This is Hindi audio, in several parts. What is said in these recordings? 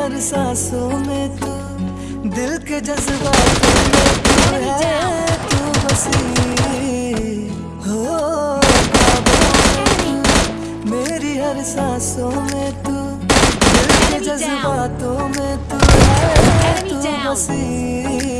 सांसों में तू दिल के जज्बा में तू है तू बसी। हो मेरी हर सांसों में तू दिल के जज्बातों में तू है तू बसी।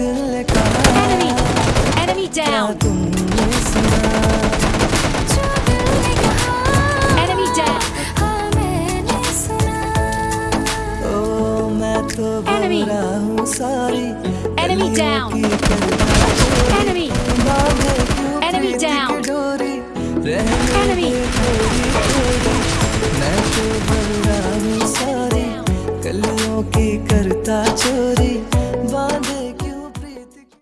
तो हूँ करता चोरी